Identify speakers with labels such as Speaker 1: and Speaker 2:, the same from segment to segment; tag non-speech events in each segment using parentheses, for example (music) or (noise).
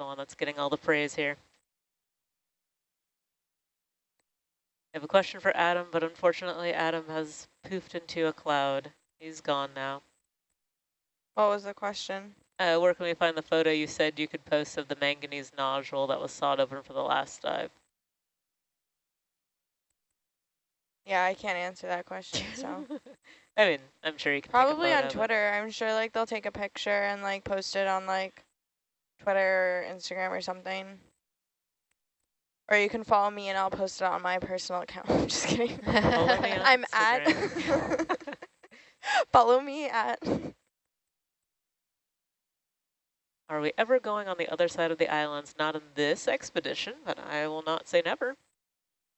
Speaker 1: the one that's getting all the praise here. I have a question for Adam, but unfortunately Adam has poofed into a cloud. He's gone now.
Speaker 2: What was the question?
Speaker 1: Uh, where can we find the photo you said you could post of the manganese nodule that was sawed open for the last dive?
Speaker 2: Yeah, I can't answer that question, so. (laughs)
Speaker 1: I mean, I'm sure you can
Speaker 2: Probably on Twitter. I'm sure like they'll take a picture and like post it on like Twitter or Instagram or something. Or you can follow me and I'll post it on my personal account. (laughs) I'm just kidding. I'm at (laughs) follow me at
Speaker 1: Are we ever going on the other side of the islands? Not in this expedition, but I will not say never.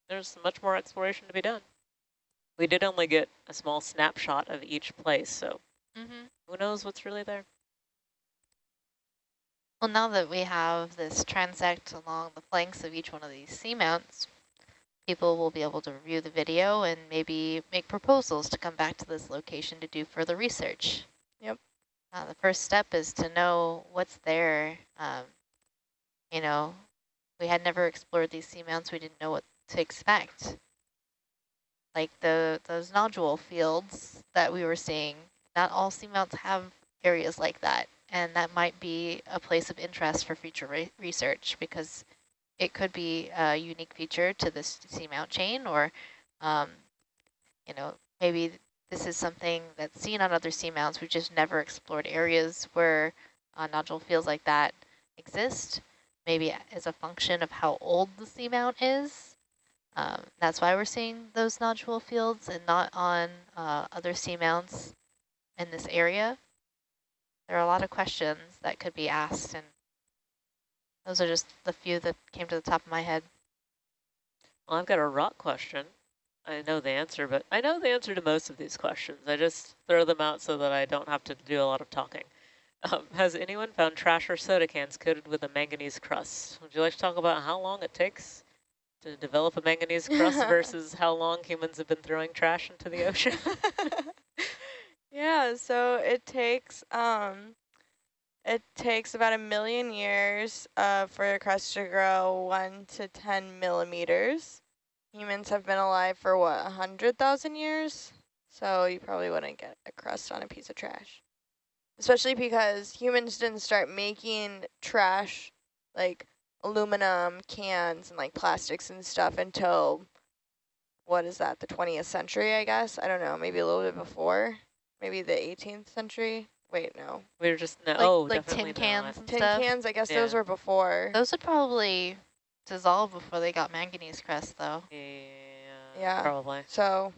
Speaker 1: There's much more exploration to be done. We did only get a small snapshot of each place, so mm -hmm. who knows what's really there.
Speaker 3: Well, now that we have this transect along the flanks of each one of these seamounts, people will be able to review the video and maybe make proposals to come back to this location to do further research.
Speaker 2: Yep.
Speaker 3: Uh, the first step is to know what's there. Um, you know, we had never explored these seamounts. We didn't know what to expect like the those nodule fields that we were seeing, not all seamounts have areas like that. And that might be a place of interest for future re research because it could be a unique feature to this seamount chain or, um, you know, maybe this is something that's seen on other seamounts. We've just never explored areas where uh, nodule fields like that exist. Maybe as a function of how old the seamount is um, that's why we're seeing those nodule fields and not on uh, other seamounts in this area. There are a lot of questions that could be asked, and those are just the few that came to the top of my head.
Speaker 1: Well, I've got a rock question. I know the answer, but I know the answer to most of these questions. I just throw them out so that I don't have to do a lot of talking. Um, (laughs) has anyone found trash or soda cans coated with a manganese crust? Would you like to talk about how long it takes to develop a manganese crust (laughs) versus how long humans have been throwing trash into the ocean? (laughs)
Speaker 2: yeah, so it takes um, it takes about a million years uh, for a crust to grow one to 10 millimeters. Humans have been alive for what, a 100,000 years? So you probably wouldn't get a crust on a piece of trash. Especially because humans didn't start making trash like aluminum cans and like plastics and stuff until what is that the 20th century I guess I don't know maybe a little bit before maybe the 18th century wait no
Speaker 1: we were just no
Speaker 3: like,
Speaker 1: oh
Speaker 3: like tin cans
Speaker 2: tin
Speaker 3: stuff.
Speaker 2: cans I guess yeah. those were before
Speaker 3: those would probably dissolve before they got manganese crust though
Speaker 1: yeah
Speaker 2: yeah
Speaker 1: probably
Speaker 2: so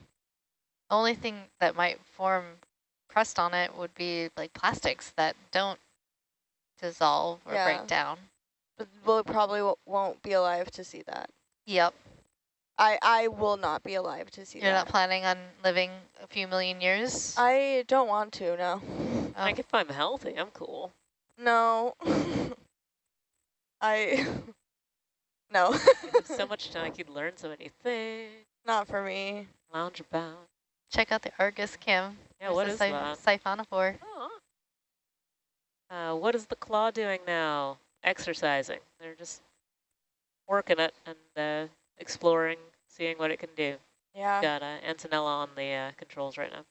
Speaker 3: only thing that might form crust on it would be like plastics that don't dissolve or yeah. break down
Speaker 2: but we'll probably won't be alive to see that.
Speaker 3: Yep.
Speaker 2: I, I will not be alive to see
Speaker 3: You're
Speaker 2: that.
Speaker 3: You're not planning on living a few million years?
Speaker 2: I don't want to, no.
Speaker 1: Oh. Like if I'm healthy, I'm cool.
Speaker 2: No. (laughs) I, (laughs) no.
Speaker 1: so (laughs) much time, I could learn so many things.
Speaker 2: Not for me.
Speaker 1: Lounge about.
Speaker 3: Check out the Argus Kim.
Speaker 1: Yeah, There's what is that?
Speaker 3: Siphonophore.
Speaker 1: Oh. Uh, what is the claw doing now? exercising. They're just working it and uh, exploring, seeing what it can do.
Speaker 2: Yeah.
Speaker 1: Got uh, Antonella on the uh, controls right now.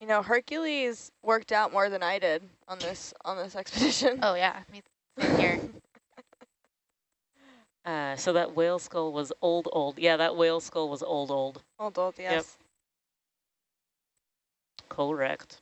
Speaker 2: You know, Hercules worked out more than I did on this on this (laughs) expedition.
Speaker 3: Oh yeah, me here. (laughs)
Speaker 1: uh, so that whale skull was old, old. Yeah, that whale skull was old, old.
Speaker 2: Old, old. Yes. Yep.
Speaker 1: Correct.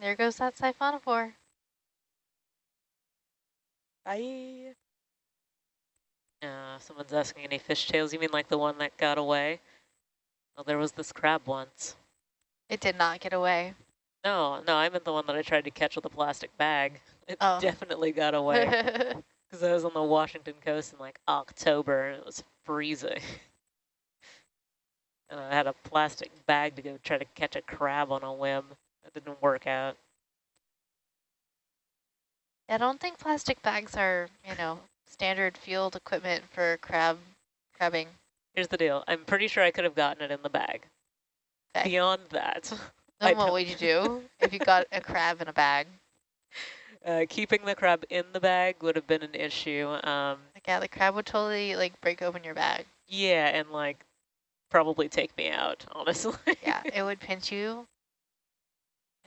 Speaker 3: There goes that siphonophore.
Speaker 2: Bye.
Speaker 1: Uh, someone's asking any fish tails. You mean like the one that got away? Oh, there was this crab once.
Speaker 3: It did not get away.
Speaker 1: No, no, I meant the one that I tried to catch with a plastic bag. It
Speaker 3: Oh. (laughs)
Speaker 1: definitely got (laughs) away because I was on the Washington coast in like October and it was freezing. (laughs) and I had a plastic bag to go try to catch a crab on a whim. Didn't work out.
Speaker 3: I don't think plastic bags are, you know, standard field equipment for crab crabbing.
Speaker 1: Here's the deal. I'm pretty sure I could have gotten it in the bag.
Speaker 3: Okay.
Speaker 1: Beyond that,
Speaker 3: Then what would you do if you got a crab in a bag? (laughs)
Speaker 1: uh, keeping the crab in the bag would have been an issue. Um,
Speaker 3: Like, yeah, the crab would totally like break open your bag.
Speaker 1: yeah, and like probably take me out, (laughs) honestly.
Speaker 3: Yeah, it would pinch you.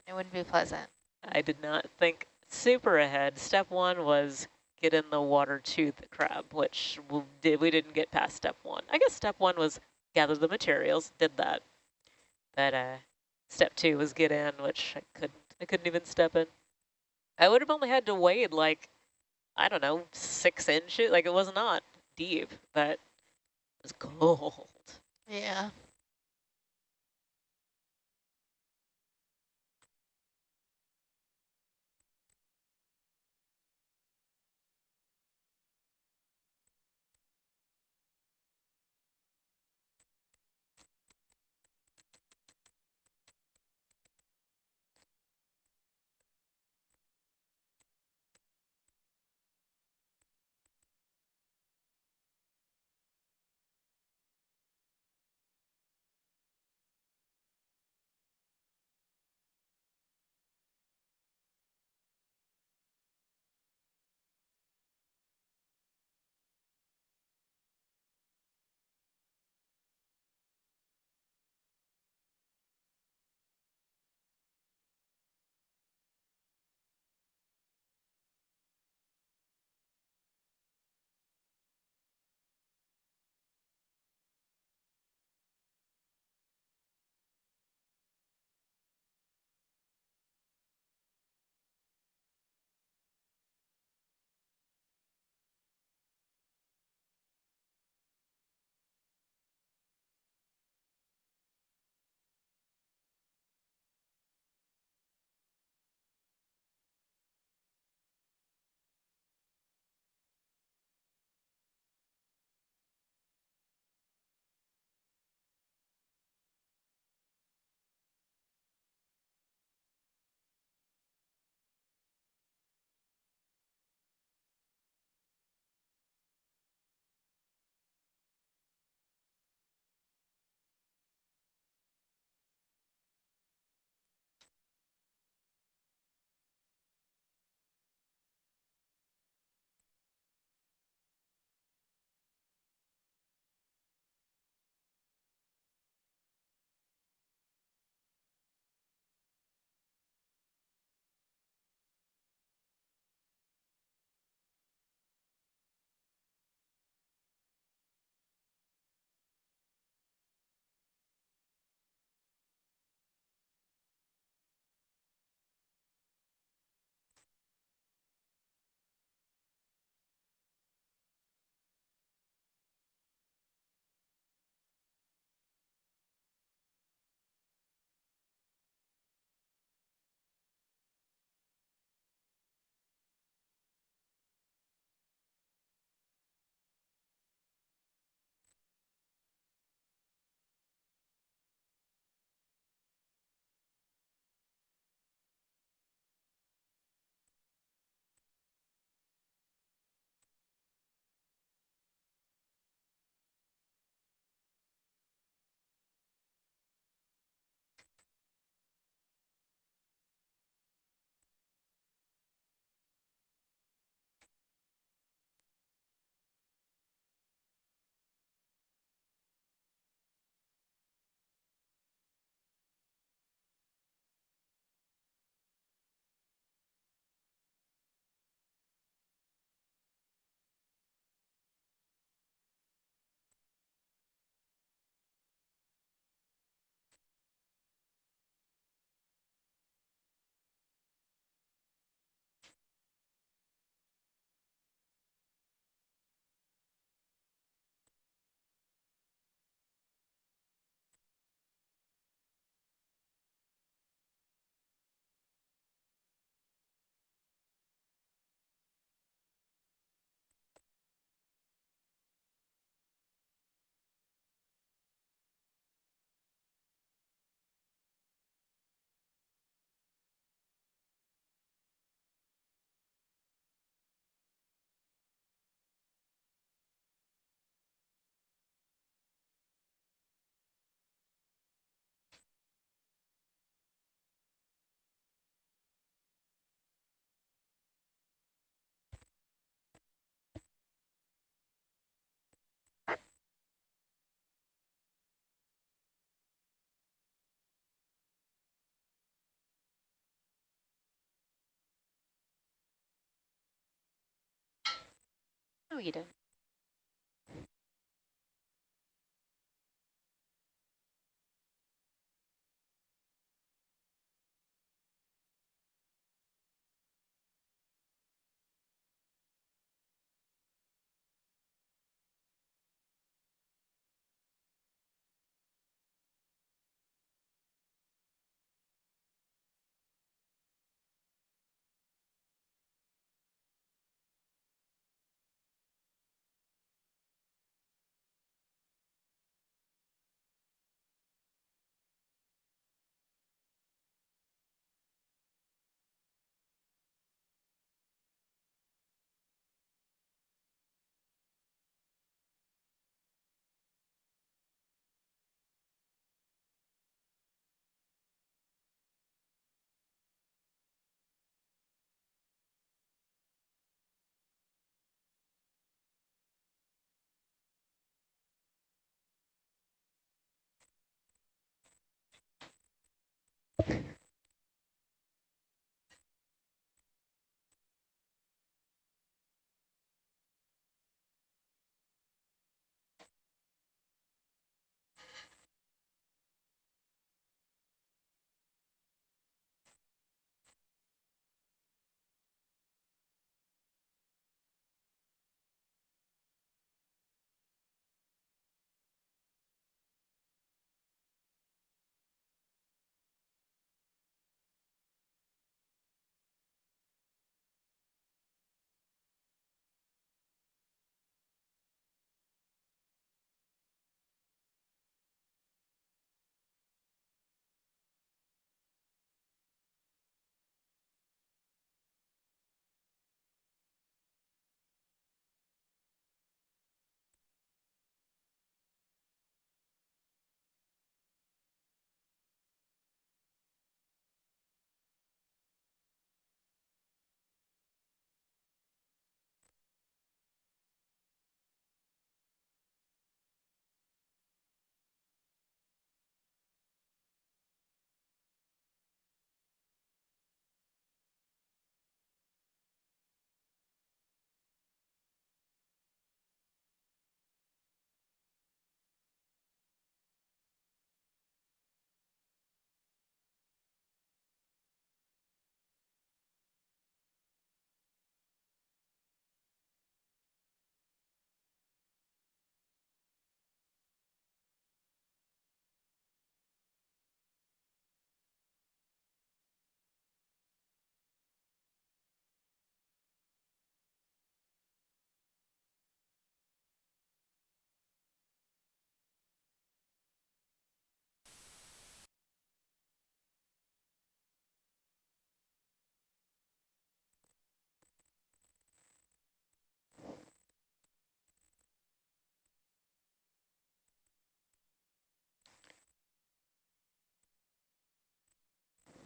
Speaker 3: It wouldn't be pleasant.
Speaker 1: I did not think super ahead. Step one was get in the water to the crab, which we, did, we didn't get past step one. I guess step one was gather the materials, did that. But uh, step two was get in, which I couldn't. I couldn't even step in. I would have only had to wade like, I don't know, six inches. Like it was not deep, but it was cold.
Speaker 3: Yeah. No,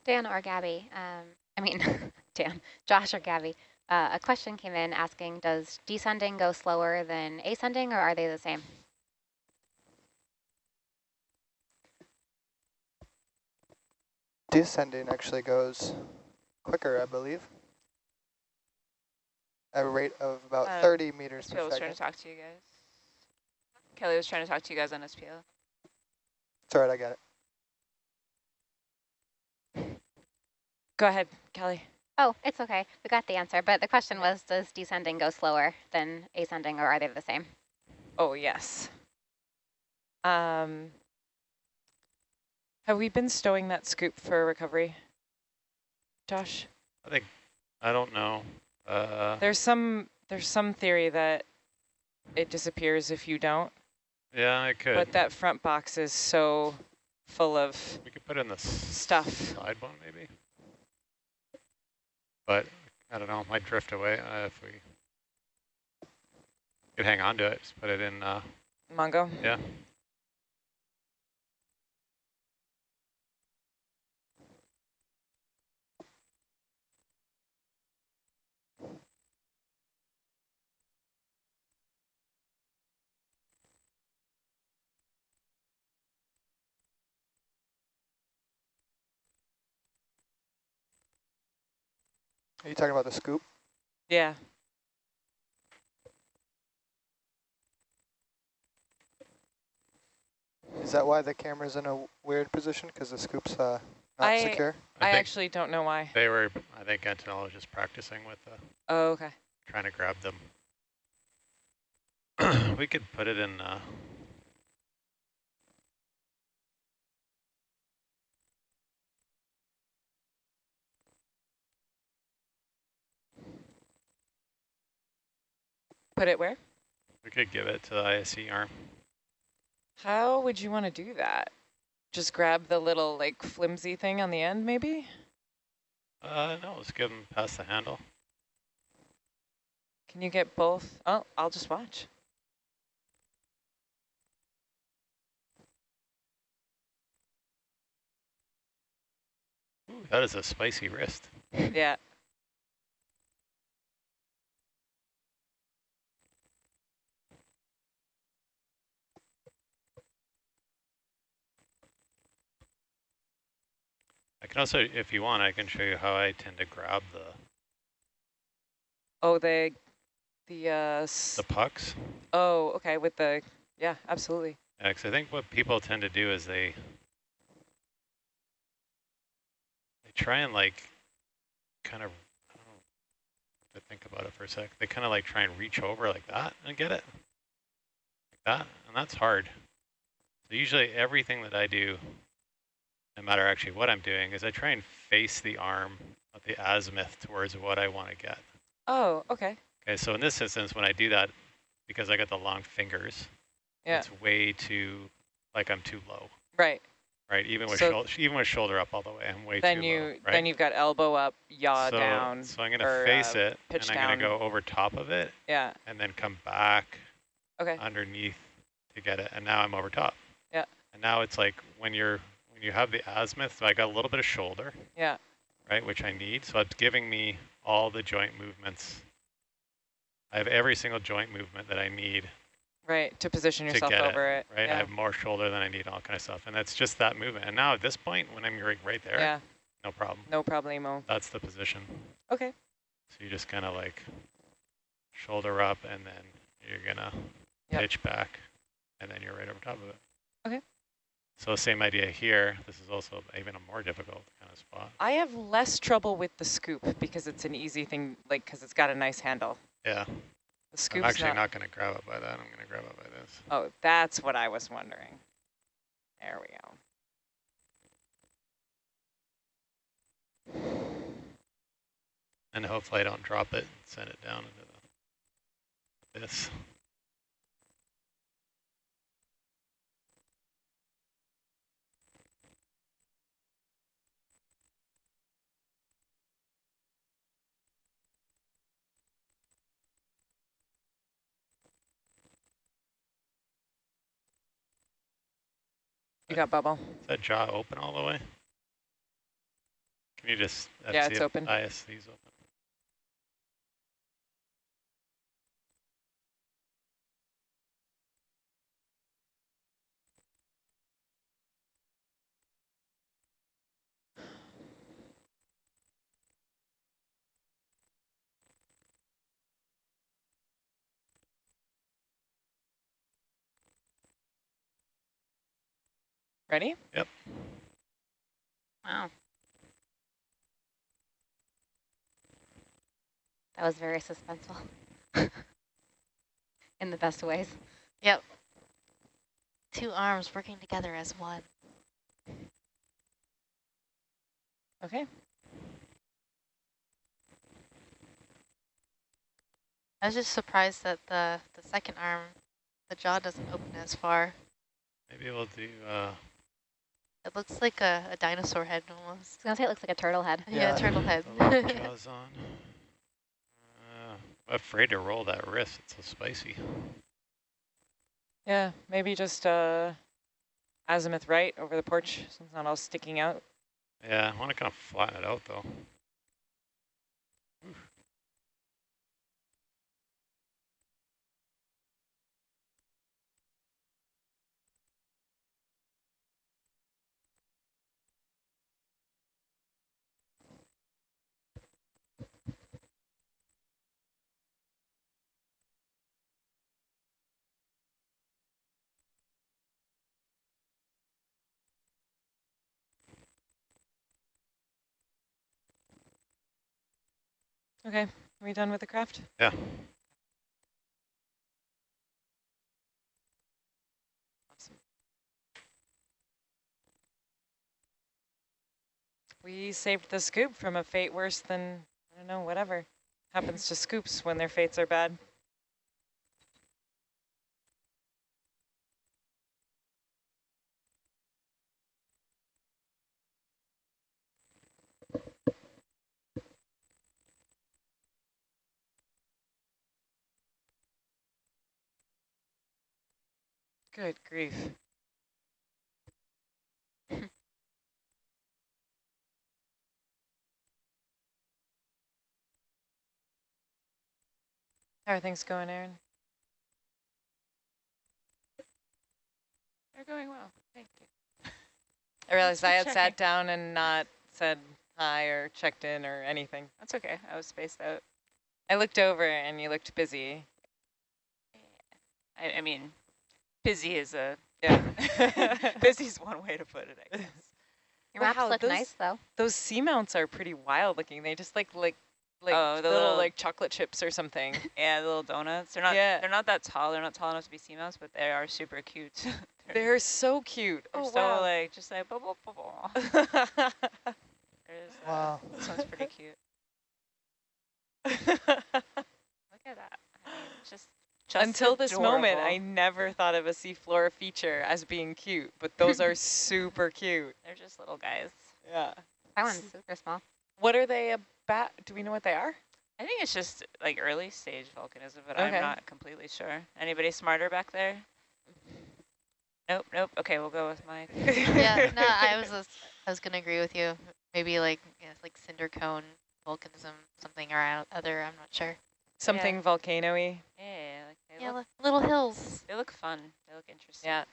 Speaker 4: Dan or Gabby, um, I mean, (laughs) Dan, Josh or Gabby, uh, a question came in asking, does descending go slower than ascending or are they the same?
Speaker 5: Descending actually goes quicker, I believe. At a rate of about
Speaker 6: Uh,
Speaker 5: 30 meters
Speaker 6: SPL
Speaker 5: per
Speaker 6: was trying to talk to you guys. Kelly was trying to talk to you guys on SPL.
Speaker 5: It's all right, I got it.
Speaker 6: Go ahead, Kelly.
Speaker 4: Oh, it's okay. We got the answer. But the question was, does descending go slower than ascending or are they the same?
Speaker 6: Oh, yes. Um, have we been stowing that scoop for recovery? Josh?
Speaker 7: I think, I don't know. Uh,
Speaker 6: There's some there's some theory that it disappears if you don't,
Speaker 7: yeah, I could.
Speaker 6: but that front box is so full of
Speaker 7: we could put in the
Speaker 6: stuff.
Speaker 7: side one maybe. But I don't know, it might drift away uh, if we could hang on to it. Just put it in. Uh,
Speaker 6: Mongo?
Speaker 7: yeah.
Speaker 5: Are you talking about the scoop?
Speaker 6: Yeah.
Speaker 5: Is that why the camera's in a weird position? Because the scoop's uh, not
Speaker 6: I,
Speaker 5: secure?
Speaker 6: I,
Speaker 7: I
Speaker 6: actually don't know why.
Speaker 7: They were, I think, entomologists practicing with the.
Speaker 6: Oh, okay.
Speaker 7: Trying to grab them. (clears throat) we could put it in. Uh,
Speaker 6: Put it where?
Speaker 7: we could give it to the ISE arm.
Speaker 6: How would you want to do that? Just grab the little like flimsy thing on the end, maybe?
Speaker 7: Uh, no, let's give them past the handle.
Speaker 6: Can you get both? Oh, I'll just watch.
Speaker 7: Ooh, that is a spicy wrist. (laughs)
Speaker 6: yeah.
Speaker 7: Can also, if you want, I can show you how I tend to grab the,
Speaker 6: Oh, the the uh.
Speaker 7: the pucks.
Speaker 6: oh, okay. With the yeah, absolutely.
Speaker 7: Yeah, 'cause I think what people tend to do is they they try and like kind of I don't know to think about it for a sec. They kind of like try and reach over like that and get it like that, and that's hard. So usually everything that I do, no matter actually what I'm doing, is I try and face the arm of the azimuth towards what I want to get.
Speaker 6: Oh, okay.
Speaker 7: Okay, so in this instance, when I do that, because I got the long fingers,
Speaker 6: Yeah.
Speaker 7: it's way too, like I'm too low,
Speaker 6: Right.
Speaker 7: right? Even with
Speaker 6: So-
Speaker 7: shoulder, even with shoulder up all the way, I'm way
Speaker 6: Then
Speaker 7: too
Speaker 6: you
Speaker 7: low, right?
Speaker 6: then you've got elbow up, yaw
Speaker 7: so,
Speaker 6: down.
Speaker 7: So I'm gonna face
Speaker 6: uh,
Speaker 7: it, and I'm gonna go over top of it,
Speaker 6: Yeah.
Speaker 7: and then come back
Speaker 6: Okay.
Speaker 7: underneath to get it, and now I'm over top.
Speaker 6: Yeah.
Speaker 7: And now it's like when you're you have the azimuth, so I got a little bit of shoulder,
Speaker 6: Yeah.
Speaker 7: right, which I need. So it's giving me all the joint movements. I have every single joint movement that I need
Speaker 6: Right. To position
Speaker 7: to
Speaker 6: yourself
Speaker 7: get
Speaker 6: over it.
Speaker 7: right? I have more shoulder than I need, all kind of stuff. And that's just that movement. And now at this point, when I'm right, right there,
Speaker 6: yeah.
Speaker 7: no problem.
Speaker 6: No problemo.
Speaker 7: That's the position.
Speaker 6: Okay.
Speaker 7: So you just kind of like shoulder up and then you're gonna
Speaker 6: Yep.
Speaker 7: pitch back and then you're right over top of it.
Speaker 6: Okay.
Speaker 7: So same idea here. This is also even a more difficult kind of spot.
Speaker 6: I have less trouble with the scoop because it's an easy thing, like because it's got a nice handle.
Speaker 7: Yeah.
Speaker 6: The scoop's
Speaker 7: I'm actually
Speaker 6: not.
Speaker 7: not, gonna grab it by that. I'm gonna grab it by this.
Speaker 6: Oh, that's what I was wondering. There we go.
Speaker 7: And hopefully I don't drop it and send it down into the, this.
Speaker 6: You got bubble.
Speaker 7: Is that jaw open all the way? Can you just
Speaker 6: Yeah, it's open.
Speaker 7: ISC's open?
Speaker 6: Ready? Yep.
Speaker 4: Wow. That was very suspenseful. (laughs) In the best ways.
Speaker 3: Yep. Two arms working together as one.
Speaker 6: Okay.
Speaker 3: I was just surprised that the, the second arm, the jaw doesn't open as far.
Speaker 7: Maybe we'll do, uh,
Speaker 3: It looks like a, a dinosaur head almost.
Speaker 4: I
Speaker 3: almost.
Speaker 4: was gonna say it looks like a turtle head.
Speaker 3: Yeah,
Speaker 5: Yeah.
Speaker 3: turtle head.
Speaker 7: the (laughs) jaws on. Uh, I'm afraid to roll that wrist. It's so spicy.
Speaker 6: Yeah, maybe just uh, azimuth right over the porch so it's not all sticking out.
Speaker 7: Yeah, I want to kind of flatten it out though.
Speaker 6: Okay, are we done with the Kraft?
Speaker 7: Yeah.
Speaker 6: Awesome. We saved the scoop from a fate worse than, I don't know, whatever happens to scoops when their fates are bad. Good grief. (laughs) How are things going, Aaron?
Speaker 8: They're going well. Thank you.
Speaker 6: I realized I had
Speaker 8: checking.
Speaker 6: sat down and not said hi or checked in or anything.
Speaker 8: That's okay. I was spaced out.
Speaker 6: I looked over and you looked busy.
Speaker 8: I, I mean, busy is a
Speaker 6: Yeah. (laughs)
Speaker 8: busy's one way to put it. I (laughs) guess.
Speaker 4: Your maps
Speaker 6: Wow,
Speaker 4: look
Speaker 6: those-
Speaker 4: nice though.
Speaker 6: Those seamounts are pretty wild looking. They just like like like
Speaker 8: Oh, the
Speaker 6: little,
Speaker 8: little-
Speaker 6: like chocolate chips or something. (laughs)
Speaker 8: Yeah, the little donuts. They're not.
Speaker 6: Yeah.
Speaker 8: They're not that tall. They're not tall enough to be seamounts, but they are super cute. they're,
Speaker 6: They're so cute.
Speaker 8: they're
Speaker 6: oh
Speaker 8: so
Speaker 6: wow.
Speaker 8: like just like blah blah blah blah. Uh,
Speaker 5: Wow.
Speaker 8: This one's pretty cute. Look at that. I mean, just, just
Speaker 6: Until this moment, I never thought of a seafloor feature as being cute, but those are (laughs) super cute.
Speaker 8: They're just little guys.
Speaker 6: Yeah.
Speaker 4: That one's super small.
Speaker 6: What are they about? Do we know what they are?
Speaker 8: I think it's just like early stage volcanism, but
Speaker 6: Okay.
Speaker 8: I'm not completely sure. Anybody smarter back there? Nope, nope. Okay, we'll go with my. (laughs)
Speaker 3: yeah, no, I was (laughs) just, I was gonna agree with you. Maybe like yeah, like cinder cone volcanism, something or other. I'm not sure.
Speaker 6: Something volcano-y.
Speaker 8: Yeah, like they
Speaker 3: Yeah,
Speaker 8: look,
Speaker 3: little hills.
Speaker 8: they look fun. They look interesting.
Speaker 6: Yeah.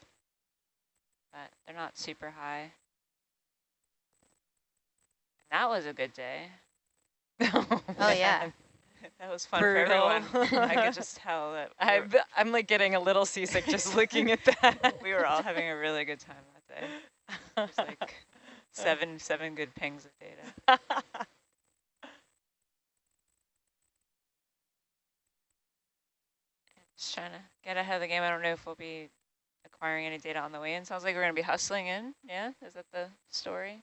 Speaker 8: but they're not super high. That was a good day. (laughs)
Speaker 3: Oh yeah. (laughs)
Speaker 8: That was fun for everyone. (laughs) I could just tell that
Speaker 6: I'm, I'm like getting a little seasick just looking at that.
Speaker 8: we were all having a really good time that day. There's like seven seven good pings of data. Just trying to get ahead of the game. I don't know if we'll be acquiring any data on the way in. Sounds like we're going to be hustling in. Yeah, is that the story?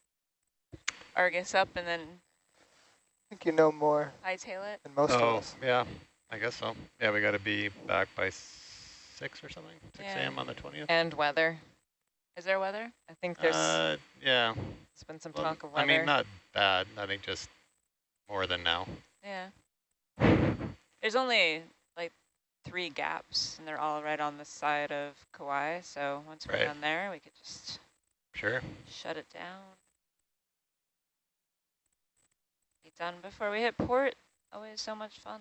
Speaker 8: Argus up and then
Speaker 5: I think you know more
Speaker 8: hightail it.
Speaker 5: than most of
Speaker 7: Oh,
Speaker 5: us.
Speaker 7: yeah, I guess so. Yeah, we got to be back by six or something, 6
Speaker 8: Yeah.
Speaker 7: a.m. on the 20th.
Speaker 6: and weather.
Speaker 8: Is there weather?
Speaker 6: I think there's
Speaker 7: Uh, yeah,
Speaker 6: It's been some
Speaker 7: well,
Speaker 6: talk of weather.
Speaker 7: I mean, not bad. I think just more than now.
Speaker 8: Yeah. There's only like three gaps, and they're all right on the side of Kauai. So once we're
Speaker 7: Right.
Speaker 8: down there, we could just
Speaker 7: Sure.
Speaker 8: shut it down. Be done before we hit port. Always so much fun.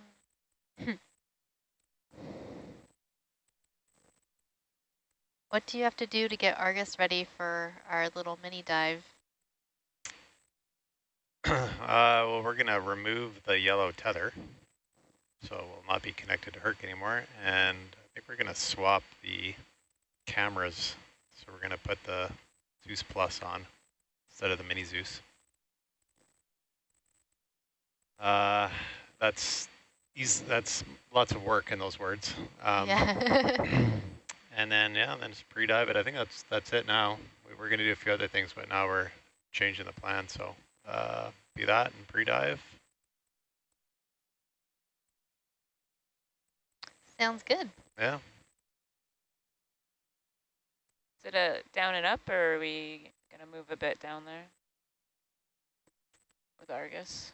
Speaker 3: What do you have to do to get Argus ready for our little mini dive? (clears throat)
Speaker 7: uh, well, we're going to remove the yellow tether, so we'll not be connected to Herc anymore. And I think we're going to swap the cameras. So we're going to put the Zeus Plus on instead of the Mini Zeus. Uh, that's easy, that's lots of work in those words. Um,
Speaker 3: yeah. (laughs)
Speaker 7: And then, yeah, and then just pre-dive it. I think that's that's it now. We were going to do a few other things, but now we're changing the plan. So uh, be that and pre-dive.
Speaker 3: Sounds good.
Speaker 7: Yeah.
Speaker 8: Is it a down and up, or are we gonna move a bit down there with Argus?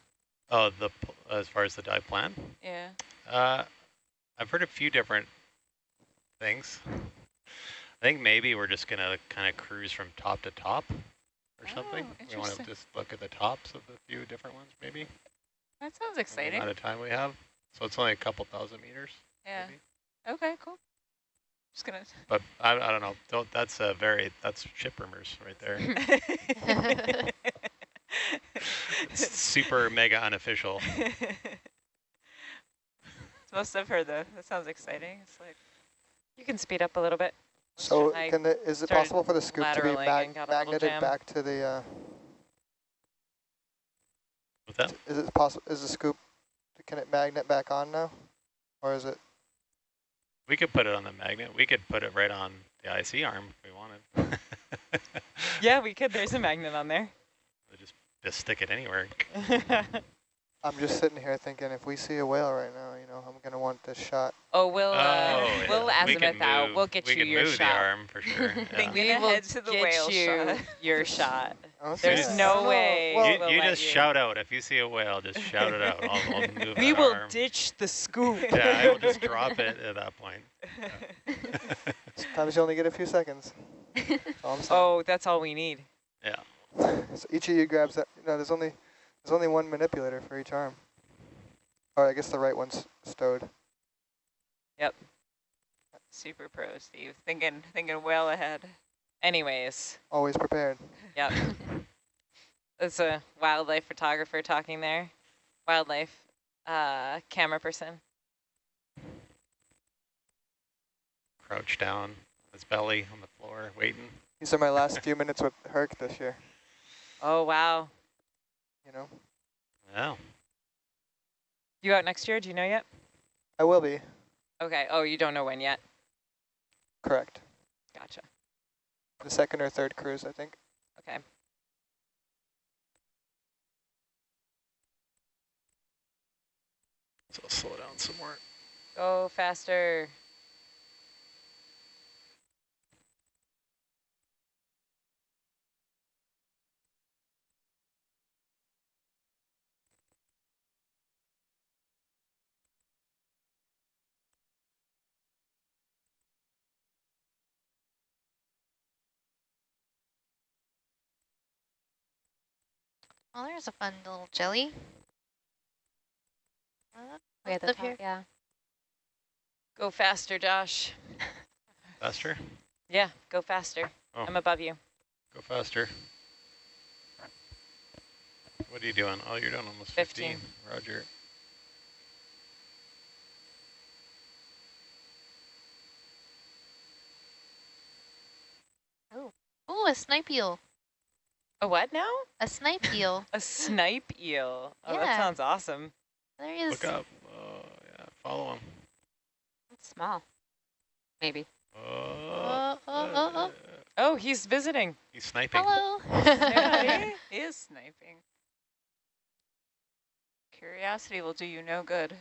Speaker 7: Oh, the as far as the dive plan,
Speaker 8: Yeah.
Speaker 7: uh, I've heard a few different things. I think maybe we're just going to kind of cruise from top to top or something.
Speaker 8: Oh,
Speaker 7: We want to just look at the tops of the few different ones, maybe.
Speaker 8: That sounds
Speaker 7: the
Speaker 8: exciting.
Speaker 7: amount of time we have. So it's only a couple thousand meters.
Speaker 8: Yeah.
Speaker 7: maybe.
Speaker 8: Okay. Cool. Just gonna. (laughs)
Speaker 7: But I, I don't know. Don't, that's a very, that's ship rumors right there. it's (laughs) super mega unofficial.
Speaker 8: It's most I've heard though. That sounds exciting. It's like
Speaker 6: you can speed up a little bit.
Speaker 5: So can the, is it possible for the scoop to be mag
Speaker 6: and got a little
Speaker 5: magneted back to the, uh,
Speaker 7: What's that?
Speaker 5: is it possible, is the scoop, can it magnet back on now? Or is it,
Speaker 7: We could put it on the magnet. We could put it right on the IC arm if we wanted. (laughs)
Speaker 6: Yeah, we could. There's a magnet on there.
Speaker 7: just, just stick it anywhere. (laughs)
Speaker 5: I'm just sitting here thinking if we see a whale right now, you know, I'm going to want this shot.
Speaker 6: oh, we'll, uh,
Speaker 7: Oh,
Speaker 6: we'll
Speaker 7: yeah. We
Speaker 6: azimuth
Speaker 7: can
Speaker 6: out. We'll get
Speaker 7: we
Speaker 6: you
Speaker 7: can
Speaker 6: your
Speaker 7: move
Speaker 6: shot.
Speaker 7: the arm for sure. (laughs) Yeah.
Speaker 8: Thinking
Speaker 6: We will
Speaker 8: ahead to the
Speaker 6: get
Speaker 8: whale
Speaker 6: you
Speaker 8: shot.
Speaker 6: your shot.
Speaker 5: I don't
Speaker 6: There's
Speaker 5: see
Speaker 6: no
Speaker 5: I don't know.
Speaker 6: way.
Speaker 7: You
Speaker 6: we'll
Speaker 7: you just
Speaker 6: you.
Speaker 7: shout out if you see a whale. Just shout it out. I'll, I'll move (laughs)
Speaker 6: We will
Speaker 7: arm.
Speaker 6: ditch the scoop.
Speaker 7: Yeah, I will just drop it (laughs) at that point. (laughs)
Speaker 5: sometimes you only get a few seconds. That's all I'm saying.
Speaker 6: oh, that's all we need.
Speaker 7: Yeah.
Speaker 5: So each of you grabs that. No, there's only there's only one manipulator for each arm. Or I guess the right one's stowed. Yep.
Speaker 8: Super pro, Steve. Thinking, thinking well ahead.
Speaker 6: Anyways,
Speaker 5: Always prepared.
Speaker 6: yep. (laughs) That's a wildlife photographer talking there. Wildlife uh, camera person.
Speaker 7: Crouch down, his belly on the floor, waiting.
Speaker 5: These are my last (laughs) few minutes with Herc this year.
Speaker 6: Oh, wow.
Speaker 5: You know,
Speaker 7: Yeah.
Speaker 6: You out next year? Do you know yet?
Speaker 5: I will be
Speaker 6: Okay. Oh, you don't know when yet.
Speaker 5: correct.
Speaker 6: Gotcha.
Speaker 5: The second or third cruise, I think.
Speaker 6: Okay.
Speaker 7: So I'll slow down some more.
Speaker 6: Go faster.
Speaker 3: Oh, there's a fun little jelly. Uh,
Speaker 4: We had the
Speaker 3: live
Speaker 4: top,
Speaker 3: here.
Speaker 4: yeah.
Speaker 6: Go faster, Josh.
Speaker 7: Faster.
Speaker 6: Yeah, go faster.
Speaker 7: Oh.
Speaker 6: I'm above you.
Speaker 7: Go faster. What are you doing? Oh, you're doing almost
Speaker 6: 15.
Speaker 7: 15. Roger.
Speaker 3: Oh, a snipe eel.
Speaker 6: A what now?
Speaker 3: A snipe eel. (laughs)
Speaker 6: A snipe eel. Oh, that sounds awesome.
Speaker 3: There he is.
Speaker 7: Look up. Oh, yeah. Follow him.
Speaker 4: It's small. Maybe.
Speaker 7: Oh,
Speaker 3: Oh, oh, oh, oh.
Speaker 6: Oh, he's visiting.
Speaker 7: He's sniping.
Speaker 3: Hello. (laughs) (laughs)
Speaker 8: Yeah, he he is sniping. Curiosity will do you no good.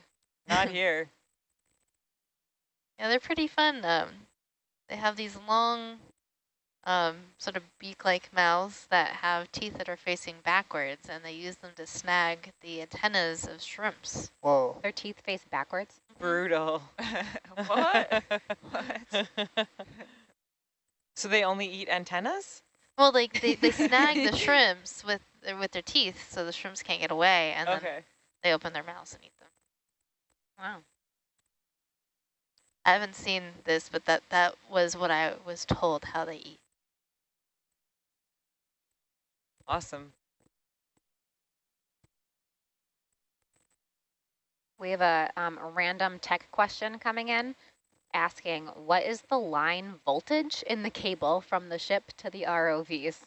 Speaker 6: Not here.
Speaker 3: Yeah, they're pretty fun. Um, they have these long, um, sort of beak-like mouths that have teeth that are facing backwards, and they use them to snag the antennas of shrimps.
Speaker 5: Whoa.
Speaker 4: Their teeth face backwards. (laughs)
Speaker 6: Brutal. (laughs)
Speaker 8: what? What? (laughs)
Speaker 6: So they only eat antennas?
Speaker 3: Well, like they, they snag the shrimps with their, with their teeth, so the shrimps can't get away, and then
Speaker 6: Okay.
Speaker 3: they open their mouths and eat them.
Speaker 4: Wow.
Speaker 3: I haven't seen this, but that that was what I was told how they eat.
Speaker 6: Awesome.
Speaker 4: We have a, um, a random tech question coming in asking, what is the line voltage in the cable from the ship to the ROVs?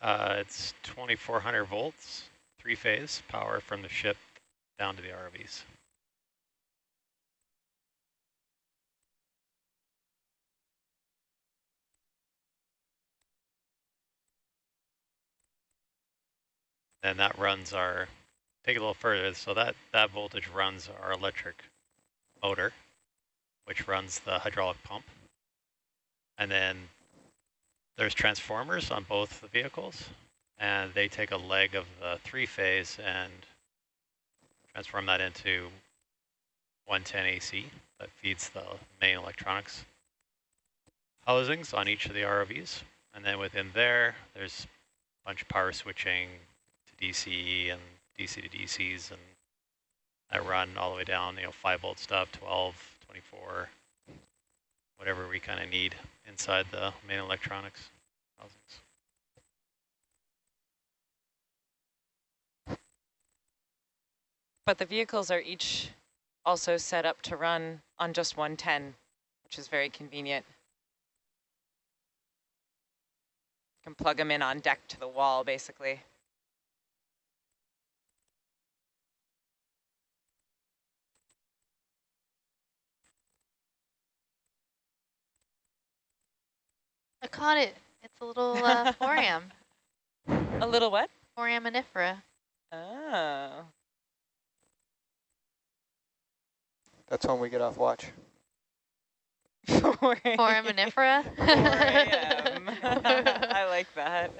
Speaker 7: Uh, it's 2400 volts, three phase power from the ship down to the ROVs. And that runs our, take a little further, so that, that voltage runs our electric motor, which runs the hydraulic pump. And then there's transformers on both the vehicles, and they take a leg of the three-phase and transform that into 110 AC that feeds the main electronics housings on each of the ROVs. And then within there, there's a bunch of power switching to DCE and DC to DCs, and I run all the way down, you know, 5 volt stuff, 12, 24, whatever we kind of need inside the main electronics housings.
Speaker 6: But the vehicles are each also set up to run on just 110, which is very convenient. You can plug them in on deck to the wall, basically.
Speaker 3: I caught it. It's a little uh, (laughs) foram,
Speaker 6: A little what?
Speaker 3: foraminifera.
Speaker 6: Oh.
Speaker 5: That's when we get off watch. (laughs)
Speaker 3: Foraminifera?
Speaker 6: 4 a.m. (laughs) I like that.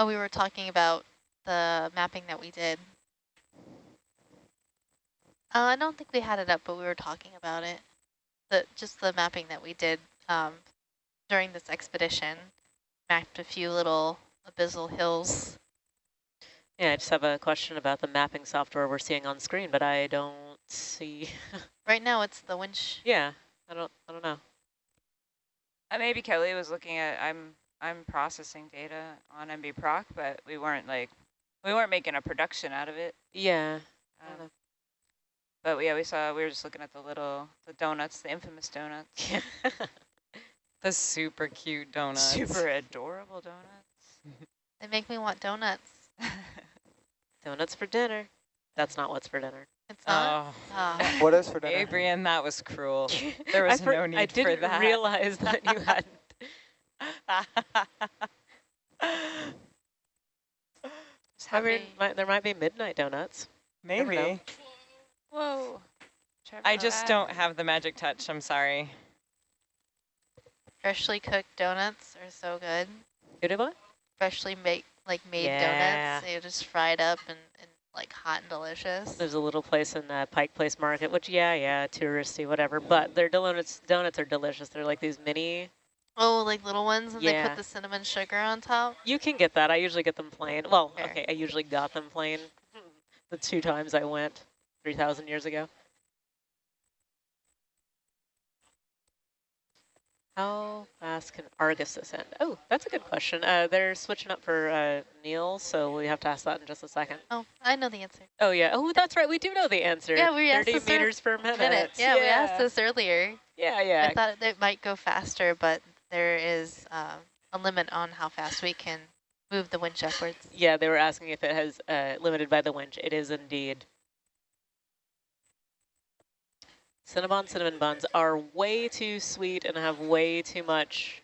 Speaker 3: Oh, we were talking about the mapping that we did. Uh, I don't think we had it up, but we were talking about it. The Just the mapping that we did um, during this expedition. Mapped a few little abyssal hills.
Speaker 1: Yeah, I just have a question about the mapping software we're seeing on screen, but I don't see. (laughs)
Speaker 3: Right now it's the winch.
Speaker 1: yeah, I don't. I don't know.
Speaker 8: Uh, maybe Kelly was looking at, I'm I'm processing data on MB Proc, but we weren't like, we weren't making a production out of it.
Speaker 1: Yeah. I
Speaker 8: Um,
Speaker 1: don't
Speaker 8: but yeah, we saw, we were just looking at the little, the donuts, the infamous donuts. (laughs)
Speaker 6: the super cute donuts.
Speaker 8: Super adorable donuts.
Speaker 3: They make me want donuts. (laughs)
Speaker 1: Donuts for dinner. That's not what's for dinner.
Speaker 3: It's not.
Speaker 6: Oh.
Speaker 3: Ah.
Speaker 5: What is for dinner?
Speaker 6: Adrian, that was cruel. (laughs) There was no need
Speaker 1: I
Speaker 6: for
Speaker 1: didn't realize that you had.
Speaker 8: Just
Speaker 1: I mean, might, there might be midnight donuts.
Speaker 6: Maybe.
Speaker 8: Whoa. Trevor
Speaker 6: I just
Speaker 8: Bad.
Speaker 6: don't have the magic touch. I'm sorry.
Speaker 3: Freshly cooked donuts are so good.
Speaker 1: You do what?
Speaker 3: Freshly made, like made
Speaker 1: Yeah.
Speaker 3: donuts. They're just fried up and, and like hot and delicious.
Speaker 1: There's a little place in uh, Pike Place Market, which yeah, yeah, touristy, whatever. But their donuts, donuts are delicious. They're like these mini.
Speaker 3: Oh, like little ones, and they put the cinnamon sugar on top.
Speaker 1: You can get that. I usually get them plain. Well,
Speaker 3: Fair.
Speaker 1: okay, I usually got them plain. The two times I went, three thousand years ago. How fast can Argus ascend? Oh, that's a good question. Uh, they're switching up for uh, Neil, so we have to ask that in just a second.
Speaker 3: Oh, I know the answer.
Speaker 1: Oh yeah. Oh, that's right. We do know the answer.
Speaker 3: Yeah, we asked
Speaker 1: 30
Speaker 3: this ear-
Speaker 1: meters per minute.
Speaker 3: Minute. Yeah, we asked this earlier.
Speaker 1: Yeah, yeah.
Speaker 3: I thought it might go faster, but there is um, a limit on how fast we can move the winch upwards.
Speaker 1: Yeah, they were asking if it has uh, limited by the winch. It is indeed. Cinnabon cinnamon buns are way too sweet and have way too much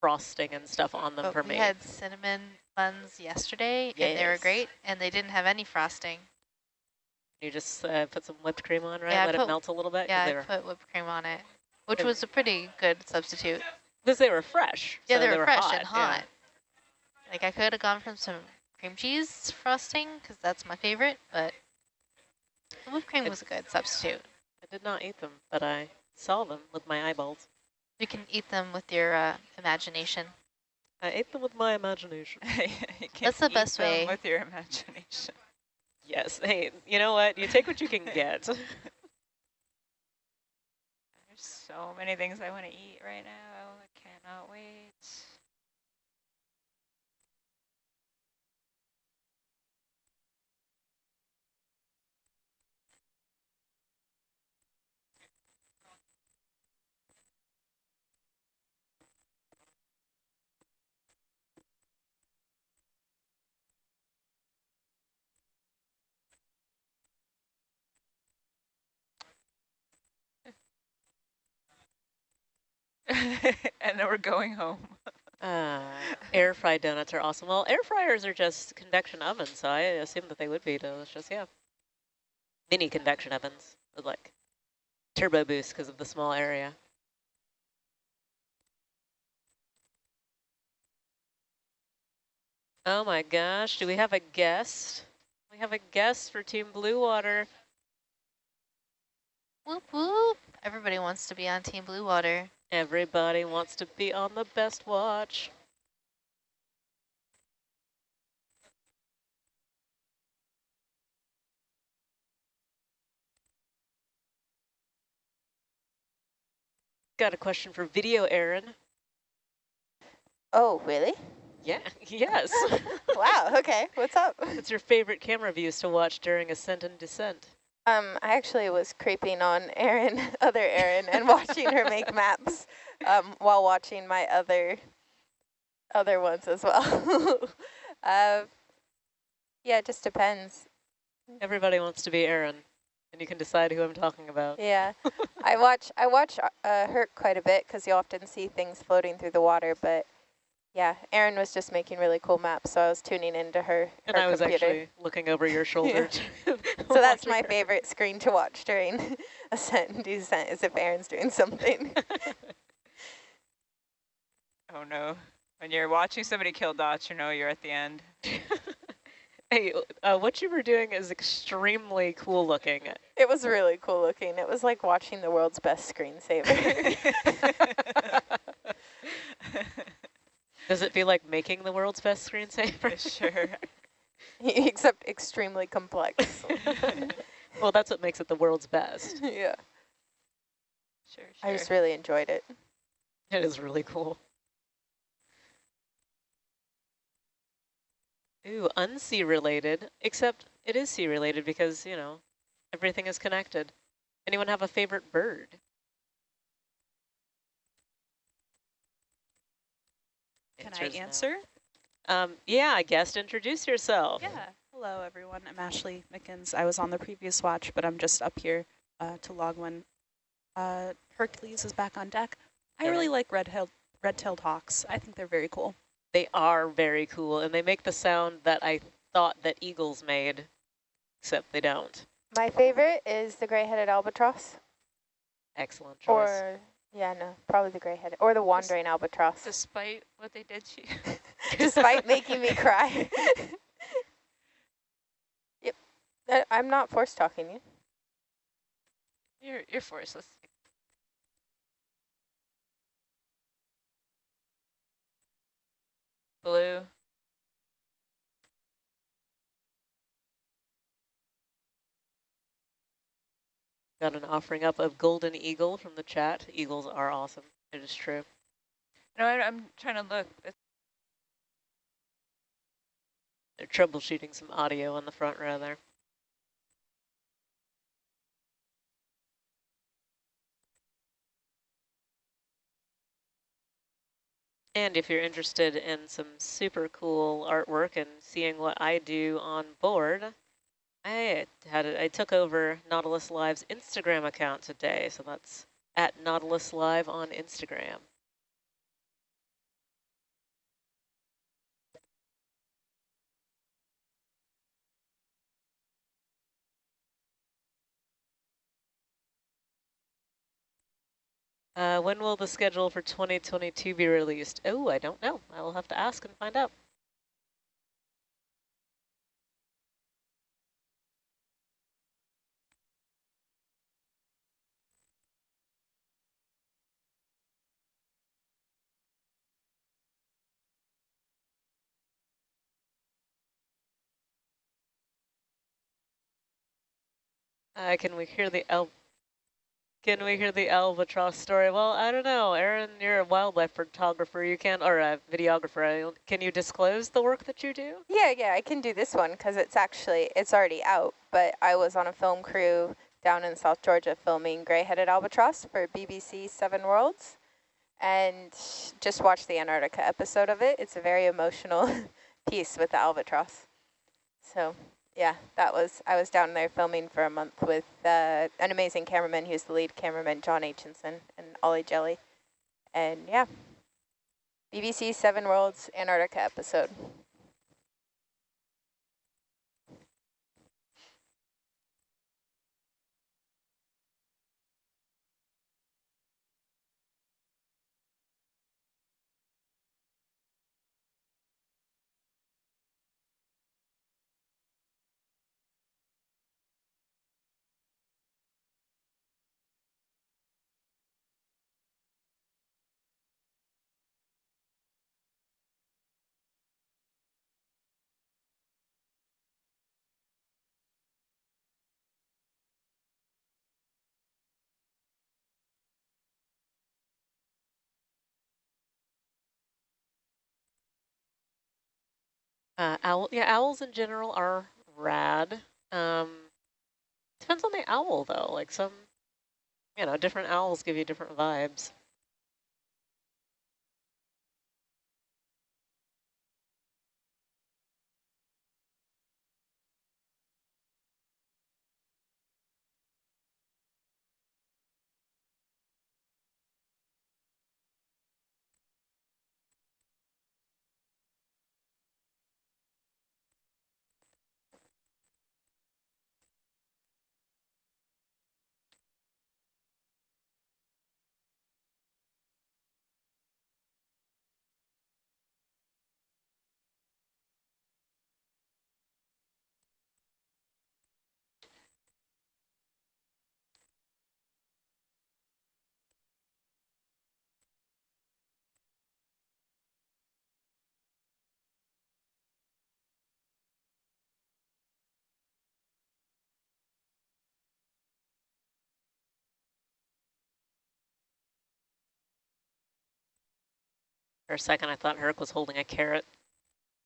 Speaker 1: frosting and stuff on them
Speaker 3: But
Speaker 1: for
Speaker 3: we
Speaker 1: me.
Speaker 3: had cinnamon buns yesterday, and they were great, and they didn't have any frosting.
Speaker 1: You just uh, put some whipped cream on, right?
Speaker 3: Yeah,
Speaker 1: Let it melt a little bit?
Speaker 3: Yeah, I put whipped cream on it, which was a pretty good substitute.
Speaker 1: Because they were fresh.
Speaker 3: Yeah,
Speaker 1: so
Speaker 3: they were fresh
Speaker 1: hot,
Speaker 3: and
Speaker 1: yeah.
Speaker 3: hot. Like I could have gone from some cream cheese frosting because that's my favorite, but the whipped cream
Speaker 1: It-
Speaker 3: was a good substitute.
Speaker 1: I did not eat them, but I saw them with my eyeballs.
Speaker 3: You can eat them with your uh, imagination.
Speaker 1: I ate them with my imagination. (laughs)
Speaker 8: You can
Speaker 3: That's the
Speaker 8: eat
Speaker 3: best
Speaker 8: them
Speaker 3: way.
Speaker 8: With your imagination.
Speaker 1: Yes. Hey, you know what? You take what you can get. (laughs)
Speaker 8: There's so many things I want to eat right now. Cannot wait. (laughs) and then we're going home.
Speaker 1: Uh, air fried donuts are awesome. Well, air fryers are just convection ovens, so I assume that they would be delicious. Yeah, mini convection ovens with like turbo boost because of the small area. Oh my gosh, do we have a guest? We have a guest for Team Blue Water.
Speaker 3: Whoop whoop! Everybody wants to be on Team Blue Water.
Speaker 1: Everybody wants to be on the best watch. Got a question for video, Aaron.
Speaker 2: Oh, really?
Speaker 1: Yeah, (laughs) yes. (laughs)
Speaker 2: wow, okay. What's up?
Speaker 1: What's your favorite camera views to watch during ascent and descent?
Speaker 9: Um, I actually was creeping on Erin, (laughs) other Erin, and watching her make (laughs) maps um, while watching my other other ones as well. (laughs) uh, yeah, it just depends.
Speaker 1: Everybody wants to be Erin, and you can decide who I'm talking about.
Speaker 9: Yeah, I watch I watch uh, Herc quite a bit because you often see things floating through the water. But yeah, Erin was just making really cool maps, so I was tuning into her.
Speaker 1: And
Speaker 9: her
Speaker 1: I was
Speaker 9: computer.
Speaker 1: actually looking over your (laughs) shoulder. (laughs)
Speaker 9: so (laughs) that's my favorite screen to watch during ascent and descent is if Erin's doing something.
Speaker 8: Oh no. When you're watching somebody kill dots, you know you're at the end.
Speaker 1: hey, uh, what you were doing is extremely cool looking.
Speaker 9: it was really cool looking. It was like watching the world's best screensaver.
Speaker 1: Does it feel like making the world's best screensaver?
Speaker 8: sure. (laughs)
Speaker 9: Except extremely complex. (laughs)
Speaker 1: well, that's what makes it the world's best. (laughs)
Speaker 9: yeah.
Speaker 8: Sure, sure.
Speaker 9: I just really enjoyed it.
Speaker 1: It is really cool. Ooh, unsea related, except it is sea related because, you know, everything is connected. Anyone have a favorite bird?
Speaker 10: Can I answer?
Speaker 1: Um, yeah, guest, introduce yourself.
Speaker 10: Yeah. Hello, everyone. I'm Ashley Mickens. I was on the previous watch, but I'm just up here uh, to log when uh, Hercules is back on deck. I
Speaker 1: Yeah.
Speaker 10: really like red-tailed red-tailed hawks. I think they're very cool.
Speaker 1: They are very cool, and they make the sound that I thought that eagles made, except they don't.
Speaker 9: My favorite is the gray-headed albatross.
Speaker 1: Excellent choice.
Speaker 9: Or, yeah, no, probably the gray-headed. Or the wandering albatross.
Speaker 8: Despite what they did to you. (laughs)
Speaker 9: Despite making me cry. (laughs) yep. Uh, I'm not force talking you.
Speaker 8: You're, you're forced. Blue.
Speaker 1: Got an offering up of golden eagle from the chat. Eagles are awesome. It is true.
Speaker 8: No, I, I'm trying to look. It's
Speaker 1: They're troubleshooting some audio on the front row there. And if you're interested in some super cool artwork and seeing what I do on board, I had I took over Nautilus Live's Instagram account today, so that's at Nautilus Live on Instagram. Uh, when will the schedule for 2022 be released? Oh, I don't know. I will have to ask and find out. Uh, can we hear the el can we hear the albatross story? Well, I don't know. Erin, you're a wildlife photographer. You can, or a videographer. Can you disclose the work that you do?
Speaker 9: Yeah, yeah, I can do this one because it's actually, it's already out, but I was on a film crew down in South Georgia filming gray-headed albatross for BBC Seven Worlds and just watched the Antarctica episode of it. It's a very emotional (laughs) piece with the albatross. So yeah, that was, I was down there filming for a month with uh, an amazing cameraman. Was the lead cameraman, John Aitchison and Ollie Jelly. And yeah, BBC Seven Worlds Antarctica episode.
Speaker 1: Uh, owl, yeah, owls in general are rad. Um, Depends on the owl though. Like some, you know, different owls give you different vibes. For a second, I thought Herc was holding a carrot.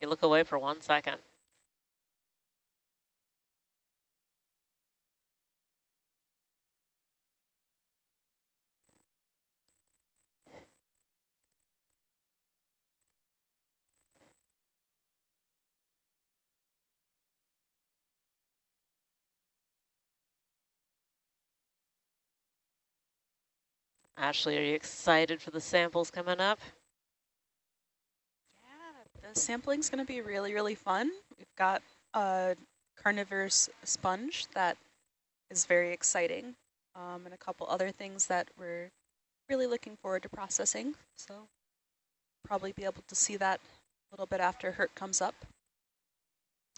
Speaker 1: You look away for one second. Ashley, are you excited for the samples coming up?
Speaker 10: Yeah, the sampling's going to be really, really fun. We've got a carnivorous sponge that is very exciting um, and a couple other things that we're really looking forward to processing. So probably be able to see that a little bit after Herc comes up.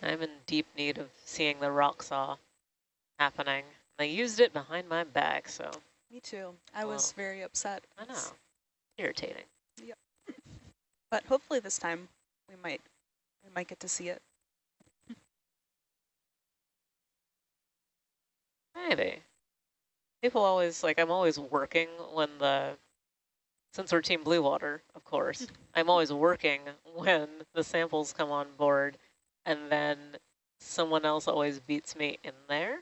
Speaker 1: I'm in deep need of seeing the rock saw happening. I used it behind my back, so
Speaker 10: Me too. I was very upset.
Speaker 1: I know. Irritating.
Speaker 10: Yep. (laughs) but hopefully this time we might we might get to see it.
Speaker 1: Maybe. People always, like, I'm always working when the, since we're Team Blue Water, of course, (laughs) I'm always working when the samples come on board, and then someone else always beats me in there.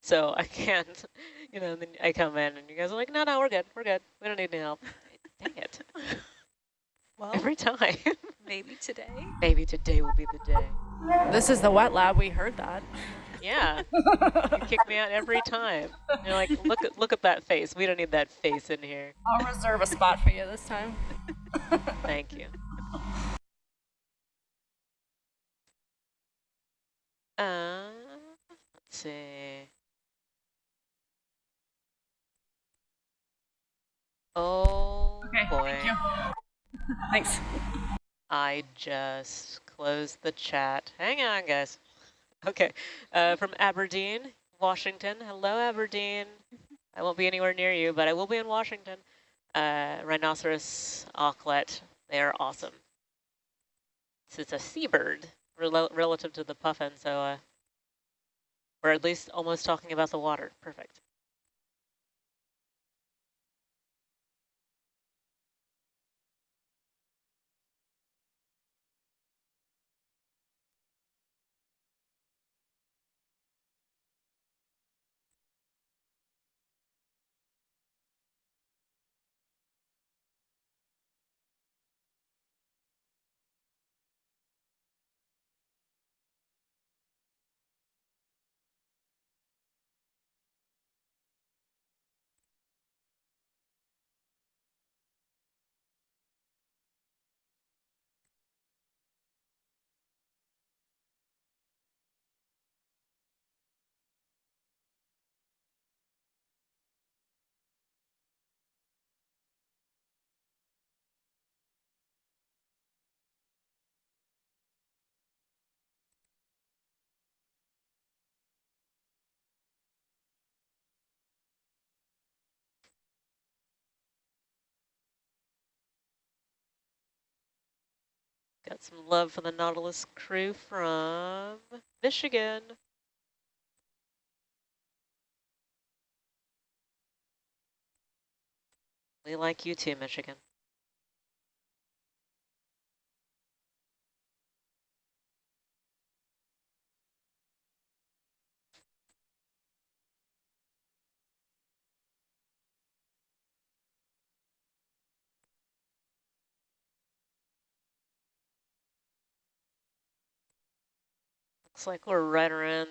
Speaker 1: So I (laughs) can't, you know, then I come in and you guys are like, no, no, we're good, we're good. We don't need any help. (laughs) Dang it.
Speaker 10: Well,
Speaker 1: Every time. (laughs)
Speaker 10: maybe today.
Speaker 1: Maybe today will be the day.
Speaker 11: This is the wet lab. We heard that.
Speaker 1: Yeah. you kick me out every time. You're like, look at look at that face. We don't need that face in here.
Speaker 11: I'll reserve a spot for you this time. (laughs)
Speaker 1: Thank you. Uh, let's see. Oh
Speaker 11: Okay,
Speaker 1: boy. (laughs)
Speaker 11: Thanks.
Speaker 1: I just closed the chat. Hang on, guys. Okay, uh, from Aberdeen, Washington. Hello, Aberdeen. I won't be anywhere near you, but I will be in Washington. Uh, rhinoceros auklet. They are awesome. So it's a seabird rel relative to the puffin, so uh, we're at least almost talking about the water. Perfect. Got some love for the Nautilus crew from Michigan. We like you too, Michigan. Looks like we're right around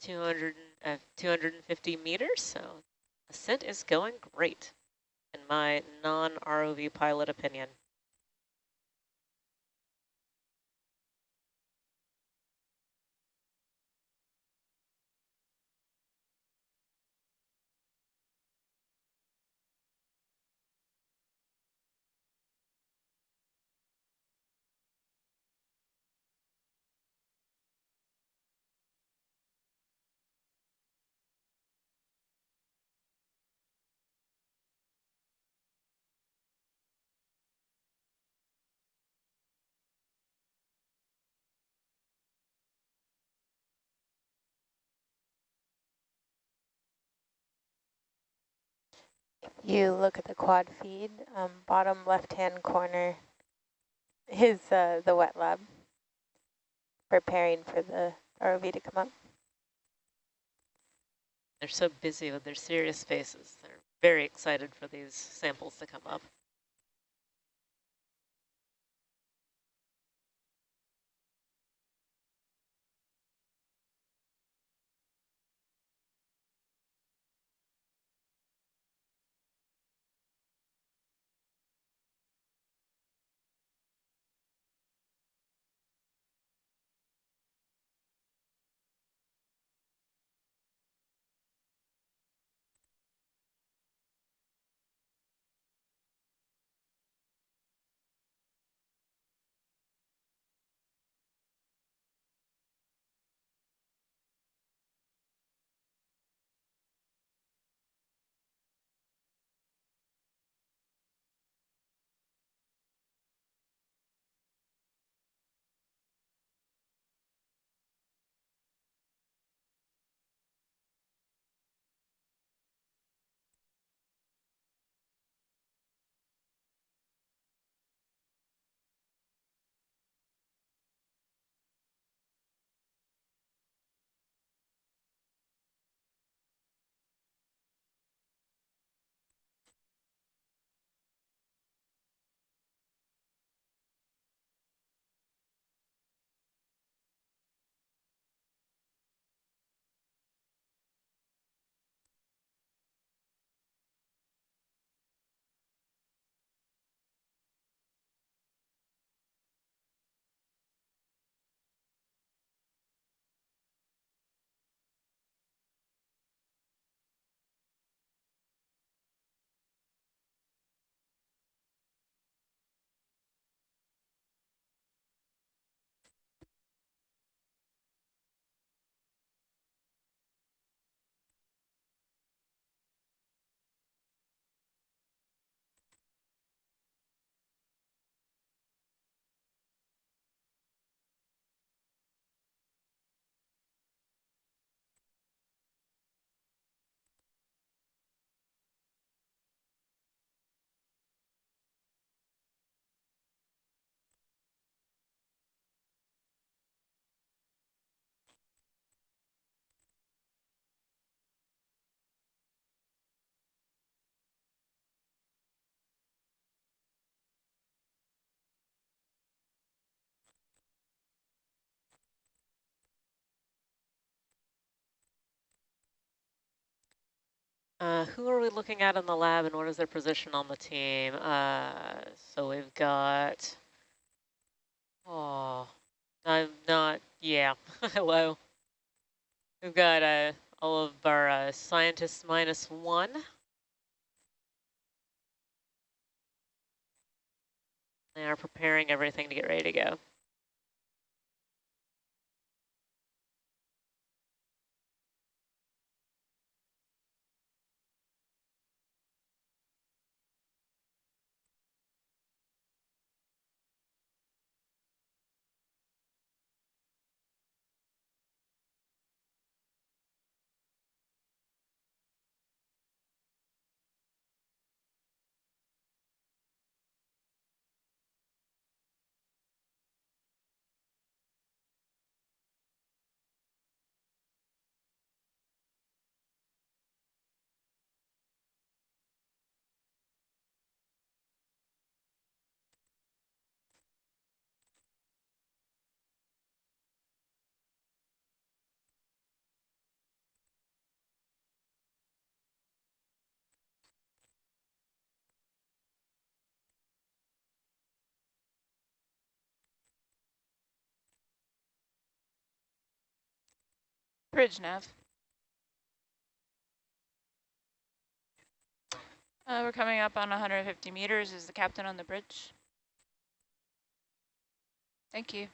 Speaker 1: 200, uh, 250 meters, so ascent is going great, in my non-ROV pilot opinion.
Speaker 9: You look at the quad feed, um, bottom left-hand corner is uh, the wet lab preparing for the ROV to come up.
Speaker 1: They're so busy with their serious faces. They're very excited for these samples to come up. Uh, who are we looking at in the lab and what is their position on the team? Uh, so we've got, oh, I'm not, yeah, (laughs) hello. We've got uh, all of our uh, scientists minus one. They are preparing everything to get ready to go.
Speaker 8: Bridge, Nav. Uh, we're coming up on 150 meters. Is the captain on the bridge? Thank you.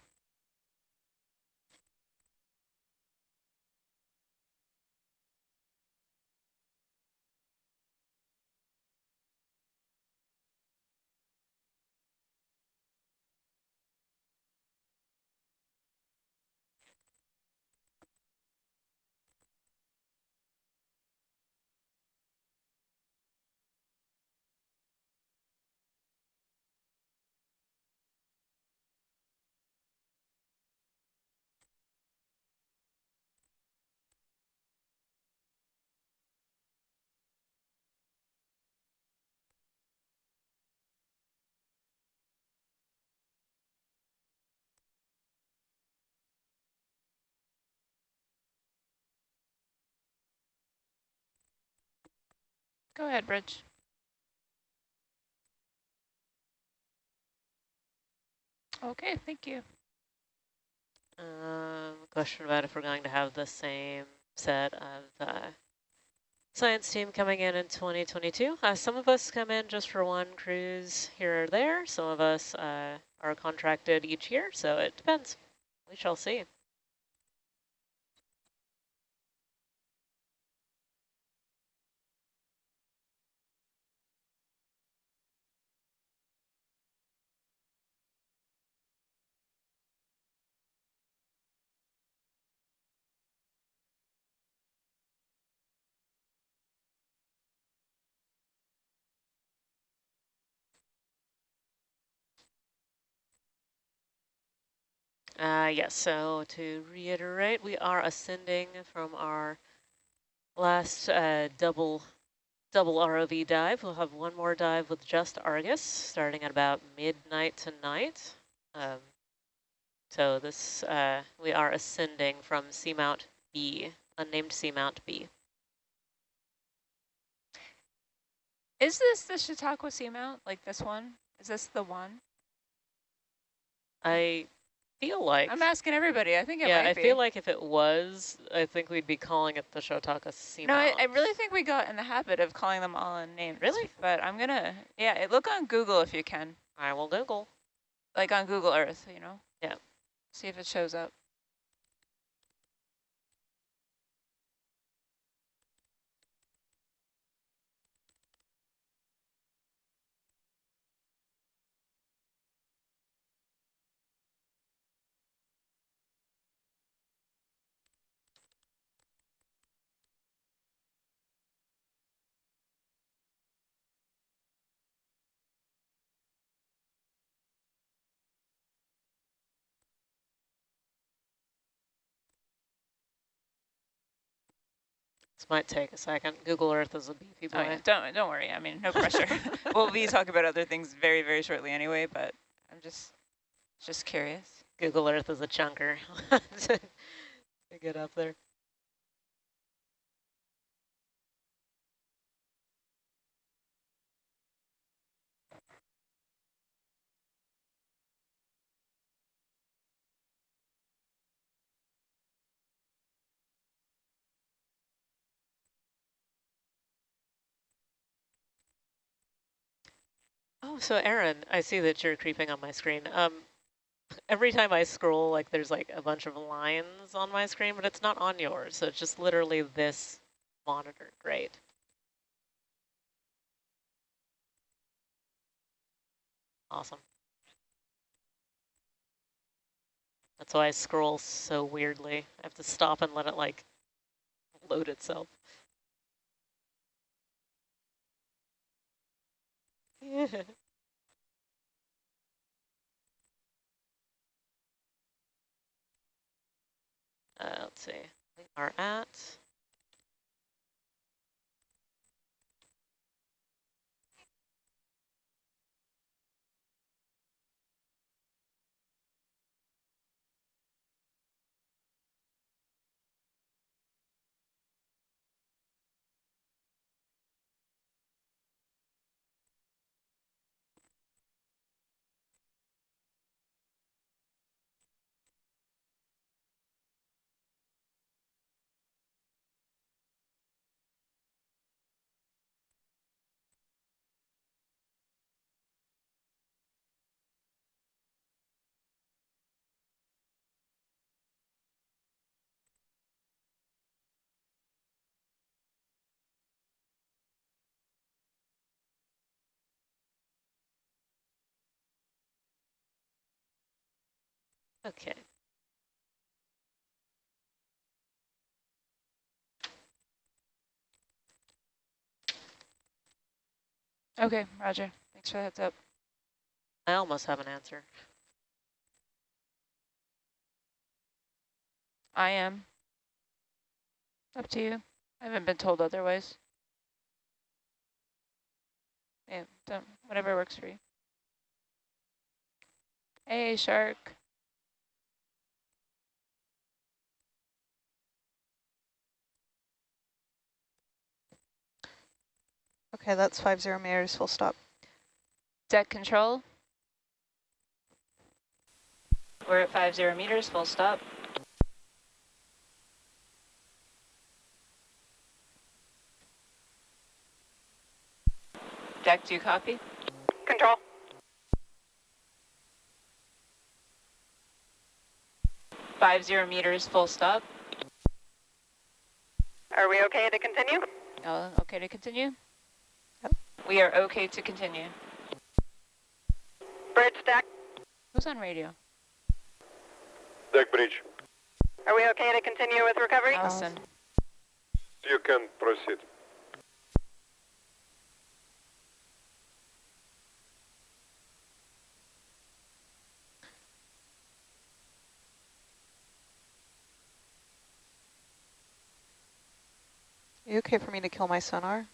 Speaker 8: Go ahead, Bridge. Okay, thank you.
Speaker 1: Um, question about if we're going to have the same set of uh, science team coming in in 2022. Uh, some of us come in just for one cruise here or there. Some of us uh, are contracted each year, so it depends. We shall see. Uh, yes, so to reiterate, we are ascending from our last uh, double double ROV dive. We'll have one more dive with just Argus starting at about midnight tonight. Um, so this, uh, we are ascending from Seamount B, unnamed Seamount B.
Speaker 8: Is this the Chautauqua Seamount, like this one? Is this the one?
Speaker 1: I feel like...
Speaker 8: I'm asking everybody. I think it
Speaker 1: yeah, I
Speaker 8: be.
Speaker 1: feel like if it was, I think we'd be calling it the Chautauqua Seamount.
Speaker 8: No, I, I really think we got in the habit of calling them all unnamed.
Speaker 1: Really?
Speaker 8: But I'm going to, yeah, look on Google if you can.
Speaker 1: I will Google.
Speaker 8: Like on Google Earth, you know?
Speaker 1: Yeah.
Speaker 8: See if it shows up.
Speaker 1: This might take a second. Google Earth is a beefy boy.
Speaker 8: Oh, yeah. Don't, don't worry. I mean, no pressure. (laughs) (laughs) we'll be talking about other things very, very shortly anyway, but I'm just, just curious.
Speaker 1: Google Earth is a chunker (laughs) to get up there. Oh, so Aaron, I see that you're creeping on my screen. Um, every time I scroll, like there's like a bunch of lines on my screen, but it's not on yours. So it's just literally this monitor. Great. Awesome. That's why I scroll so weirdly. I have to stop and let it like load itself. (laughs) Uh, let's see, we are at Okay.
Speaker 8: Okay, roger. Thanks for the heads up.
Speaker 1: I almost have an answer.
Speaker 8: I am. Up to you. I haven't been told otherwise. Yeah, whatever works for you. Hey, shark.
Speaker 10: Okay, that's five zero meters, full stop.
Speaker 8: Deck control. We're at five zero meters, full stop. Deck, do you copy?
Speaker 12: Control.
Speaker 8: Five zero meters, full stop.
Speaker 12: Are we okay to continue?
Speaker 8: Uh, okay to continue? We are okay to continue.
Speaker 12: Bridge deck.
Speaker 8: Who's on radio?
Speaker 13: Deck bridge.
Speaker 12: Are we okay to continue with recovery?
Speaker 8: Allison.
Speaker 13: You can proceed.
Speaker 10: Are you okay for me to kill my sonar?